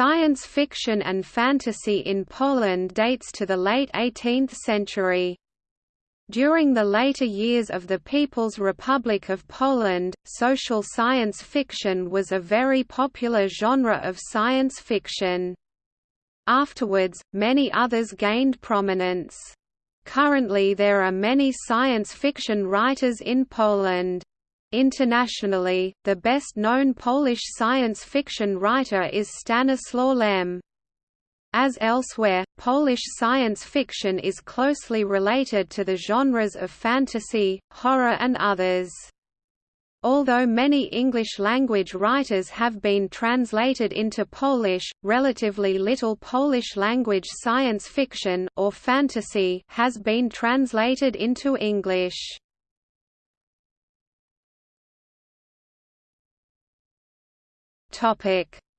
Science fiction and fantasy in Poland dates to the late 18th century. During the later years of the People's Republic of Poland, social science fiction was a very popular genre of science fiction. Afterwards, many others gained prominence. Currently there are many science fiction writers in Poland. Internationally, the best-known Polish science fiction writer is Stanislaw Lem. As elsewhere, Polish science fiction is closely related to the genres of fantasy, horror and others. Although many English-language writers have been translated into Polish, relatively little Polish-language science fiction or fantasy has been translated into English.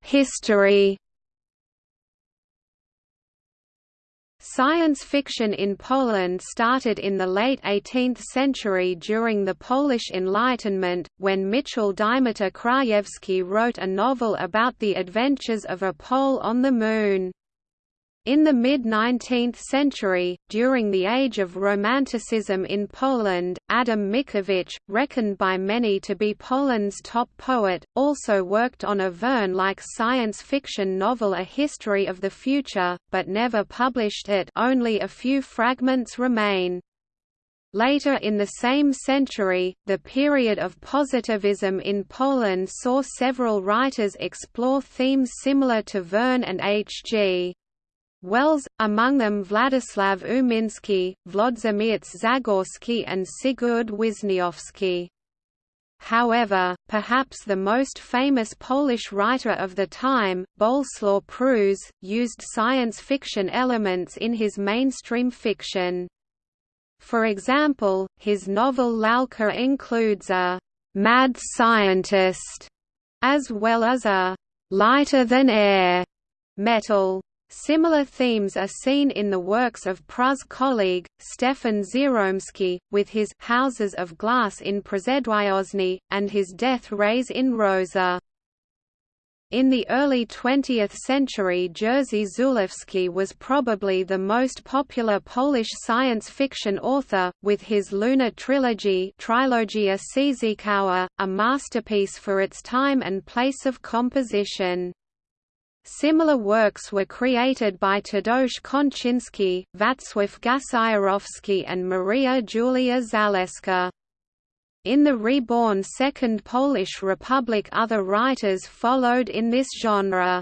History Science fiction in Poland started in the late 18th century during the Polish Enlightenment, when Michał Dymitr Krajewski wrote a novel about the adventures of a Pole on the Moon. In the mid-19th century, during the age of Romanticism in Poland, Adam Mickiewicz, reckoned by many to be Poland's top poet, also worked on a Verne-like science fiction novel A History of the Future, but never published it only a few fragments remain. Later in the same century, the period of positivism in Poland saw several writers explore themes similar to Verne and H.G. Wells, among them Władysław Umiński, Włodzimierz Zagorski and Sigurd Wisniewski. However, perhaps the most famous Polish writer of the time, Bolesław Prus, used science fiction elements in his mainstream fiction. For example, his novel Lalka includes a «mad scientist» as well as a «lighter-than-air» metal Similar themes are seen in the works of Prus' colleague, Stefan Żeromski, with his Houses of Glass in Przedwiośnia, and his Death Rays in Rosa. In the early 20th century Jerzy Żuławski was probably the most popular Polish science fiction author, with his Luna trilogy Trilogia a masterpiece for its time and place of composition. Similar works were created by Tadeusz Konczynski, Wacław Gasiorowski and Maria Julia Zaleska. In the reborn Second Polish Republic other writers followed in this genre.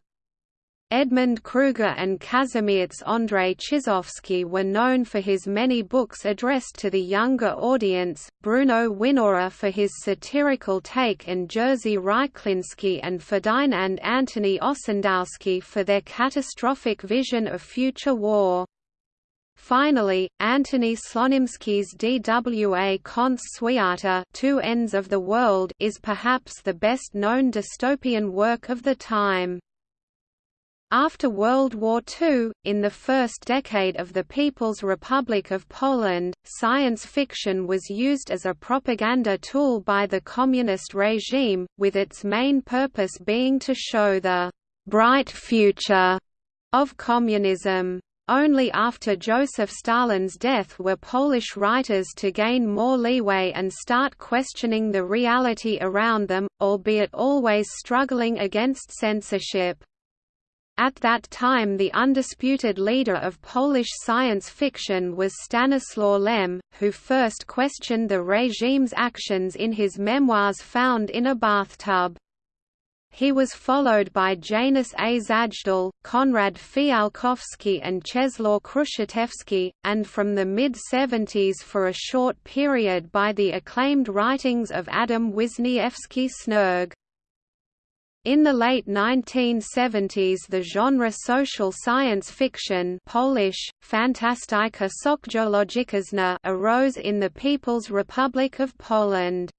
Edmund Kruger and Kazimierz Andrzej Czyżewski were known for his many books addressed to the younger audience, Bruno Winawer for his satirical take and Jerzy Rychliński and Ferdynand Antony Ossendowski for their catastrophic vision of future war. Finally, Antoni Słonimski's DWA Kąt Świata Two Ends of the World is perhaps the best-known dystopian work of the time. After World War II, in the first decade of the People's Republic of Poland, science fiction was used as a propaganda tool by the communist regime, with its main purpose being to show the «bright future» of communism. Only after Joseph Stalin's death were Polish writers to gain more leeway and start questioning the reality around them, albeit always struggling against censorship. At that time the undisputed leader of Polish science fiction was Stanislaw Lem, who first questioned the regime's actions in his memoirs found in a bathtub. He was followed by Janusz A. Zajdel, Konrad Fiałkowski and Czesław Kruszewski, and from the mid-70s for a short period by the acclaimed writings of Adam Wisniewski Snerg. In the late 1970s the genre social science fiction Polish, Socjologiczna arose in the People's Republic of Poland.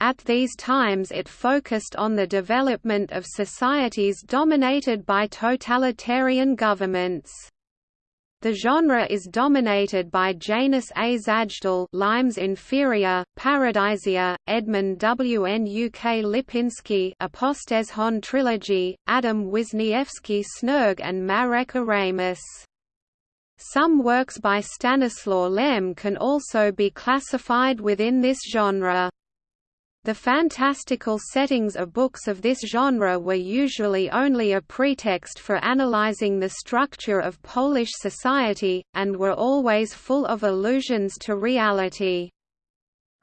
At these times it focused on the development of societies dominated by totalitarian governments. The genre is dominated by Janusz A. Zajdel Limes Inferior, Paradisia, Edmund W. N. U. K. Lipinski Apostezjon Trilogy, Adam Wisniewski Snerg and Marek Oramus. Some works by Stanislaw Lem can also be classified within this genre. The fantastical settings of books of this genre were usually only a pretext for analyzing the structure of Polish society, and were always full of allusions to reality.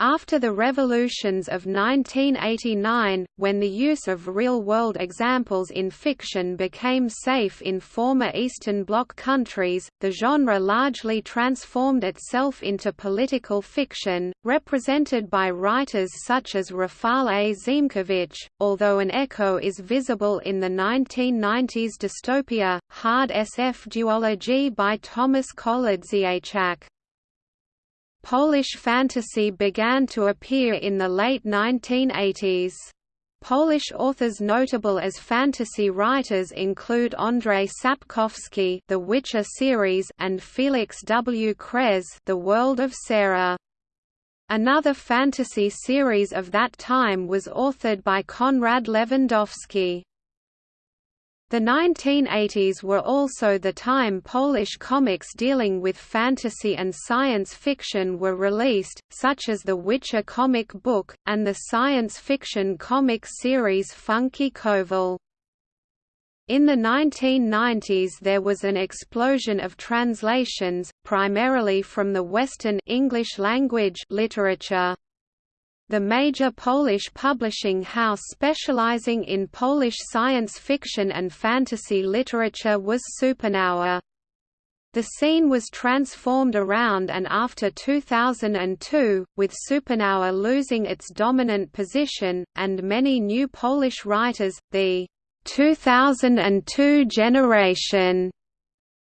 After the revolutions of 1989, when the use of real-world examples in fiction became safe in former Eastern Bloc countries, the genre largely transformed itself into political fiction, represented by writers such as Rafal A. Ziemkiewicz, although an echo is visible in the 1990s dystopia, Hard SF duology by Tomasz Kołodziejczak. Polish fantasy began to appear in the late 1980s. Polish authors notable as fantasy writers include Andrzej Sapkowski, The Witcher series, and Feliks W. Kres, The World of Sarah. Another fantasy series of that time was authored by Konrad Lewandowski. The 1980s were also the time Polish comics dealing with fantasy and science fiction were released, such as the Witcher comic book, and the science fiction comic series Funky Koval. In the 1990s there was an explosion of translations, primarily from the Western English language literature. The major Polish publishing house specializing in Polish science fiction and fantasy literature was Supernowa. The scene was transformed around and after 2002, with Supernowa losing its dominant position, and many new Polish writers, the 2002 generation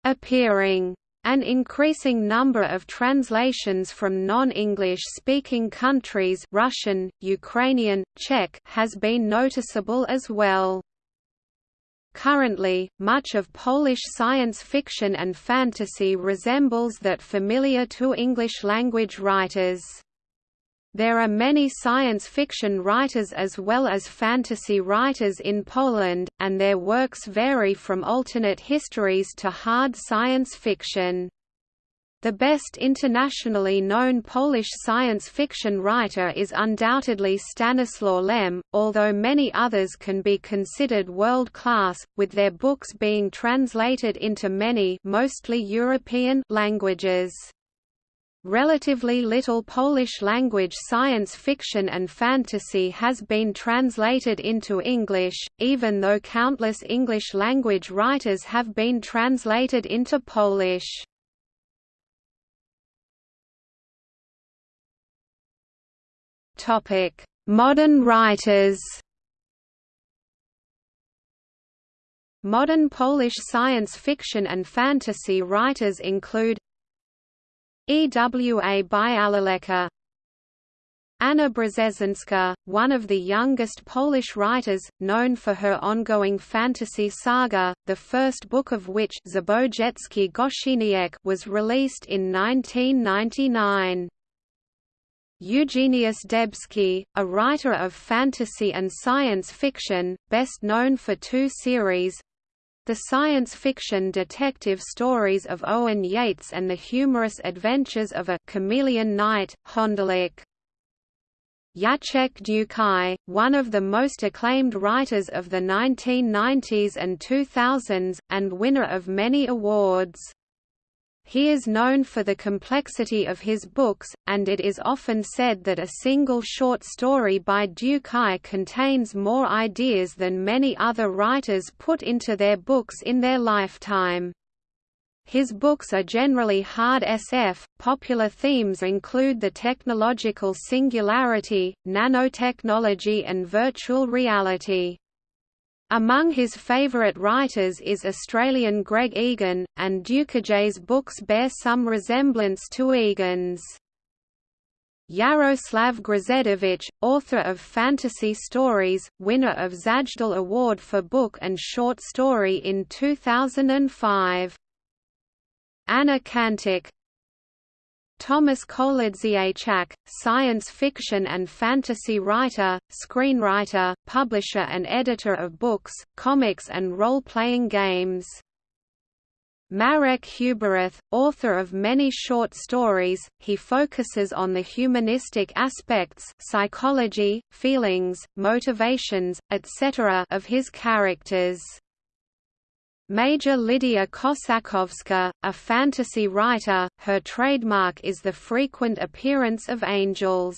appearing. An increasing number of translations from non-English speaking countries Russian, Ukrainian, Czech has been noticeable as well. Currently, much of Polish science fiction and fantasy resembles that familiar to English-language writers. There are many science fiction writers as well as fantasy writers in Poland, and their works vary from alternate histories to hard science fiction. The best internationally known Polish science fiction writer is undoubtedly Stanislaw Lem, although many others can be considered world-class, with their books being translated into many mostly European languages. Relatively little Polish-language science fiction and fantasy has been translated into English, even though countless English-language writers have been translated into Polish. Modern writers Modern Polish science fiction and fantasy writers include Ewa Białołęcka Anna Brzezinska, one of the youngest Polish writers, known for her ongoing fantasy saga, the first book of which was released in 1999. Eugeniusz Debski, a writer of fantasy and science fiction, best known for two series, the science fiction detective stories of Owen Yeates and the humorous adventures of a chameleon knight, Hondelyk. Jacek Dukaj, one of the most acclaimed writers of the 1990s and 2000s, and winner of many awards. He is known for the complexity of his books, and it is often said that a single short story by Dukaj contains more ideas than many other writers put into their books in their lifetime. His books are generally hard SF. Popular themes include the technological singularity, nanotechnology, and virtual reality. Among his favourite writers is Australian Greg Egan, and Dukaj's books bear some resemblance to Egan's. Jarosław Grzędowicz, author of fantasy stories, winner of Zajdel Award for Book and Short Story in 2005. Anna Kańtoch Tomasz Kołodziejczak, science fiction and fantasy writer, screenwriter, publisher and editor of books, comics and role-playing games. Marek Huberath, author of many short stories, he focuses on the humanistic aspects psychology, feelings, motivations, etc. of his characters. Maja Lidia Kossakowska, a fantasy writer, her trademark is the frequent appearance of angels.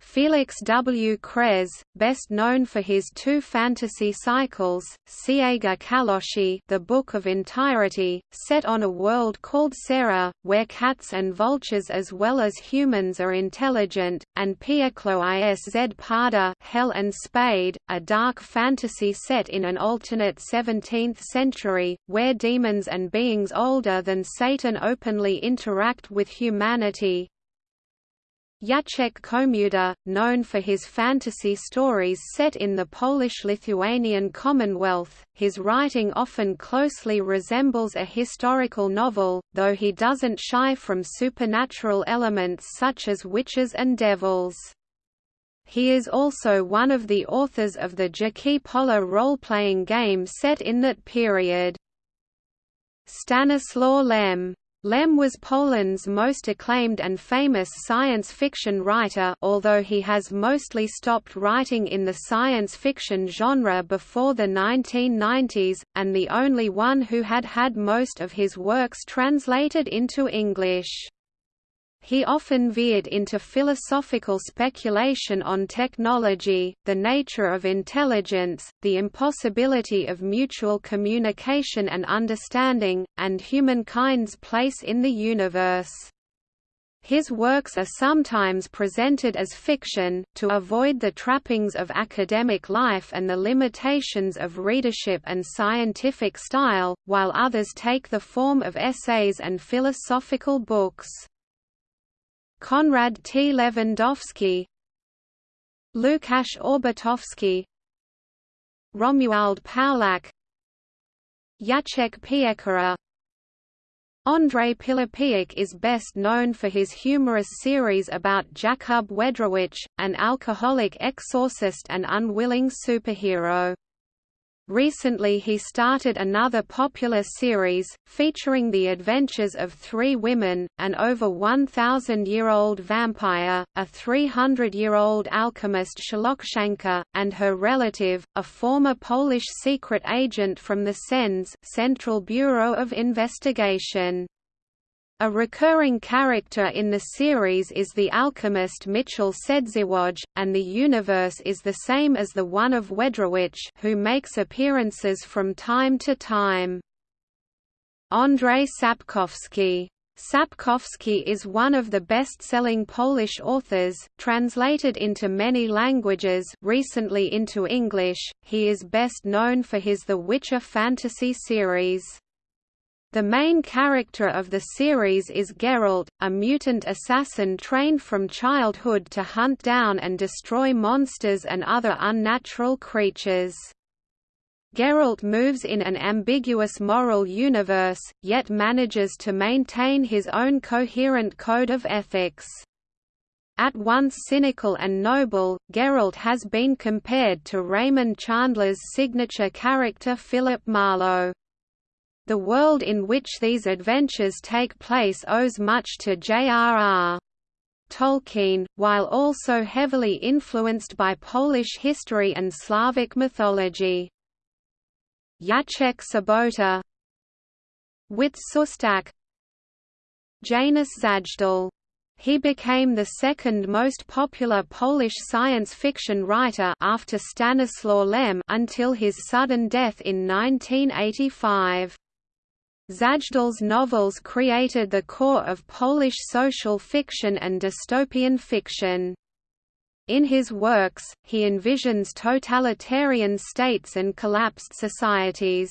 Feliks W. Kres, best known for his two fantasy cycles, Księga Całości The Book of Entirety, set on a world called Sera, where cats and vultures as well as humans are intelligent, and Piekło i szpada Hell and Spade, a dark fantasy set in an alternate 17th century, where demons and beings older than Satan openly interact with humanity, Jacek Komuda, known for his fantasy stories set in the Polish-Lithuanian Commonwealth, his writing often closely resembles a historical novel, though he doesn't shy from supernatural elements such as witches and devils. He is also one of the authors of the Dzikie Pola role-playing game set in that period. Stanislaw Lem Lem was Poland's most acclaimed and famous science fiction writer although he has mostly stopped writing in the science fiction genre before the 1990s, and the only one who had had most of his works translated into English. He often veered into philosophical speculation on technology, the nature of intelligence, the impossibility of mutual communication and understanding, and humankind's place in the universe. His works are sometimes presented as fiction, to avoid the trappings of academic life and the limitations of readership and scientific style, while others take the form of essays and philosophical books. Konrad T. Lewandowski Lukasz Orbitowski Romuald Pawlak Jacek Piekara Andrzej Pilipiuk is best known for his humorous series about Jakub Wędrowycz, an alcoholic exorcist and unwilling superhero. Recently he started another popular series, featuring the adventures of three women, an over 1,000-year-old vampire, a 300-year-old alchemist Szlochanka, and her relative, a former Polish secret agent from the CENS Central Bureau of Investigation. A recurring character in the series is the alchemist Michał Sędziwój, and the universe is the same as the one of Wędrowycz who makes appearances from time to time. Andrzej Sapkowski Sapkowski is one of the best-selling Polish authors, translated into many languages recently into English, he is best known for his The Witcher fantasy series. The main character of the series is Geralt, a mutant assassin trained from childhood to hunt down and destroy monsters and other unnatural creatures. Geralt moves in an ambiguous moral universe, yet manages to maintain his own coherent code of ethics. At once cynical and noble, Geralt has been compared to Raymond Chandler's signature character Philip Marlowe. The world in which these adventures take place owes much to J.R.R. Tolkien, while also heavily influenced by Polish history and Slavic mythology. Jacek Sobota Wit Szostak Janusz Zajdel he became the second most popular Polish science fiction writer after Stanislaw Lem until his sudden death in 1985. Zajdel's novels created the core of Polish social fiction and dystopian fiction. In his works, he envisions totalitarian states and collapsed societies.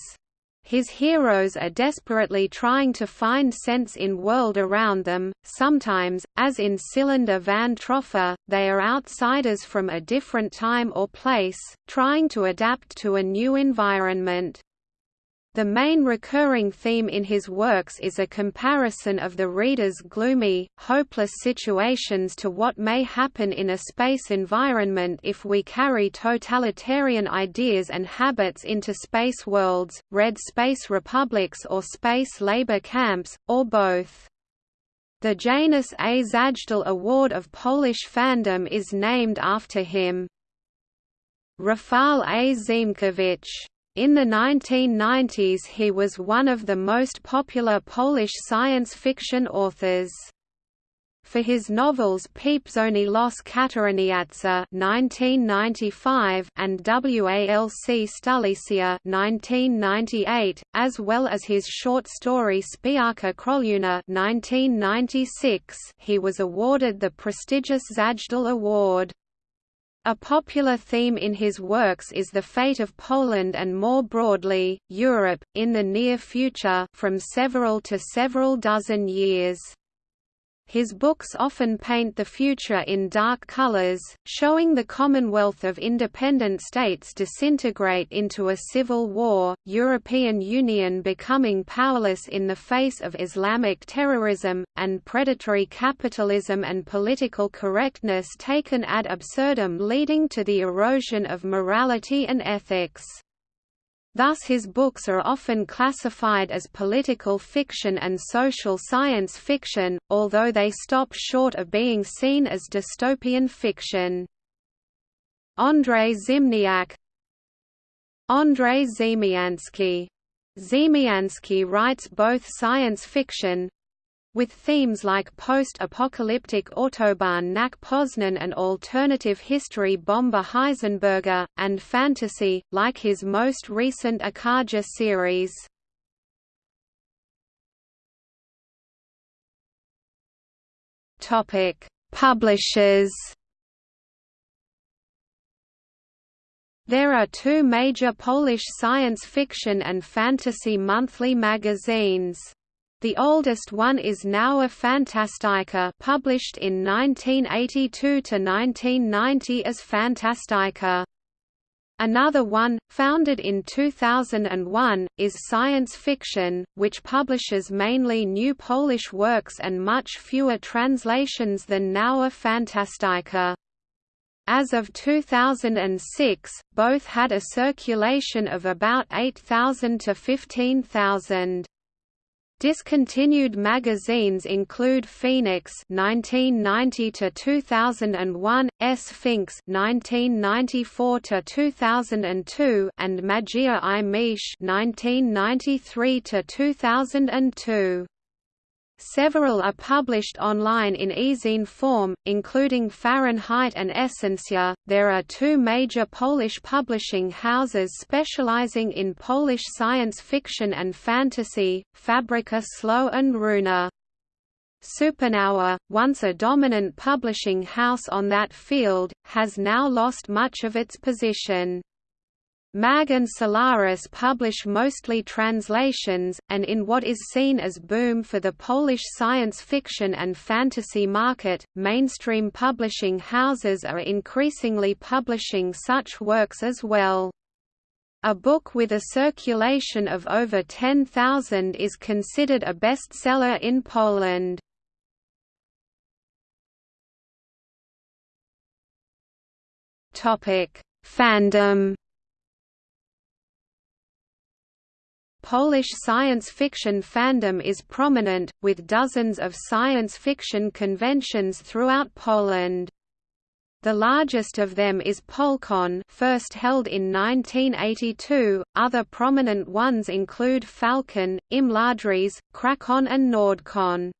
His heroes are desperately trying to find sense in world around them, sometimes, as in Cylinder van Troffa, they are outsiders from a different time or place, trying to adapt to a new environment. The main recurring theme in his works is a comparison of the reader's gloomy, hopeless situations to what may happen in a space environment if we carry totalitarian ideas and habits into space worlds, red space republics or space labor camps, or both. The Janusz A. Zajdel Award of Polish fandom is named after him. Rafal A. Ziemkiewicz in the 1990s he was one of the most popular Polish science fiction authors. For his novels Pieprzony los kataryniarza (1995) and Walc stulecia (1998), as well as his short story Spiarka Kroluna (1996), he was awarded the prestigious Zajdel Award. A popular theme in his works is the fate of Poland and more broadly, Europe, in the near future from several to several dozen years. His books often paint the future in dark colors, showing the Commonwealth of Independent States disintegrate into a civil war, European Union becoming powerless in the face of Islamic terrorism, and predatory capitalism and political correctness taken ad absurdum leading to the erosion of morality and ethics. Thus his books are often classified as political fiction and social science fiction, although they stop short of being seen as dystopian fiction. Andrzej Zimniak Andrzej Ziemiański Ziemiański writes both science fiction, with themes like post-apocalyptic Autobahn nach Poznan and alternative history Bomba Heisenberga, and fantasy, like his most recent Achaja series. Publishers There are two major Polish science fiction and fantasy monthly magazines. The oldest one is Nowa Fantastyka published in 1982 to 1990 as Fantastyka. Another one, founded in 2001, is Science Fiction, which publishes mainly new Polish works and much fewer translations than Nowa Fantastyka. As of 2006, both had a circulation of about 8,000 to 15,000. Discontinued magazines include Phoenix (1990 to 2001), Sfinks (1994 to 2002), and Magia i Miecz (1993 to 2002). Several are published online in e-zine form, including Fahrenheit and Essentia. There are two major Polish publishing houses specializing in Polish science fiction and fantasy, Fabryka Słów and Runa. Supernova, once a dominant publishing house on that field, has now lost much of its position. Mag and Solaris publish mostly translations, and in what is seen as boom for the Polish science fiction and fantasy market, mainstream publishing houses are increasingly publishing such works as well. A book with a circulation of over 10,000 is considered a bestseller in Poland. Fandom Polish science fiction fandom is prominent, with dozens of science fiction conventions throughout Poland. The largest of them is Polcon first held in 1982, other prominent ones include Falcon, Imladris, Krakon and Nordcon.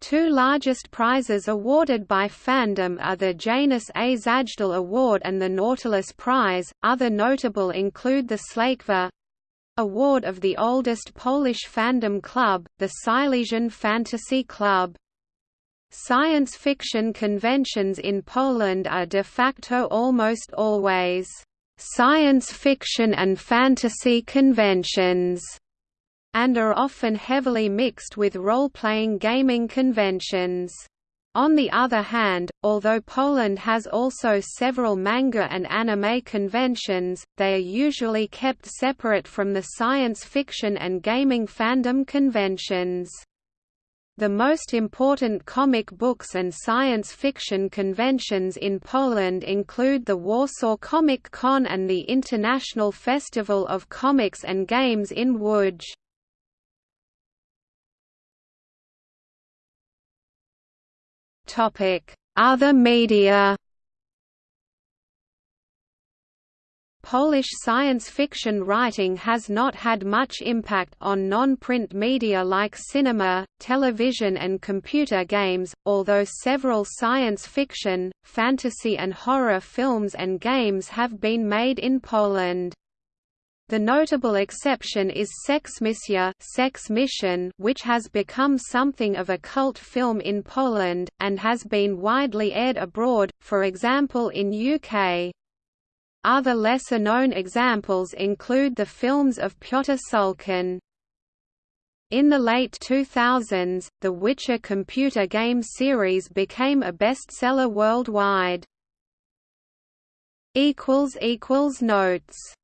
Two largest prizes awarded by fandom are the Janusz A. Zajdel Award and the Nautilus Prize. Other notable include the Śląkfa, Award of the oldest Polish fandom club, the Silesian Fantasy Club. Science fiction conventions in Poland are de facto almost always science fiction and fantasy conventions, and are often heavily mixed with role-playing gaming conventions. On the other hand, although Poland has also several manga and anime conventions, they are usually kept separate from the science fiction and gaming fandom conventions. The most important comic books and science fiction conventions in Poland include the Warsaw Comic Con and the International Festival of Comics and Games in Łódź. Other media Polish science fiction writing has not had much impact on non-print media like cinema, television and computer games, although several science fiction, fantasy and horror films and games have been made in Poland. The notable exception is Seksmisja Sex Mission, which has become something of a cult film in Poland, and has been widely aired abroad, for example in UK. Other lesser-known examples include the films of Piotr Szulkin. In the late 2000s, the Witcher computer game series became a bestseller worldwide. Notes